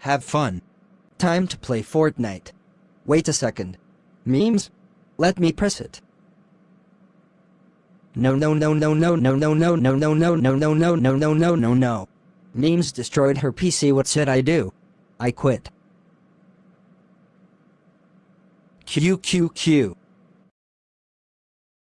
Have fun. Time to play Fortnite. Wait a second. Memes? Let me press it. No no no no no no no no no no no no no no no no no no no. Memes destroyed her PC what should I do? I quit. Q Q Q.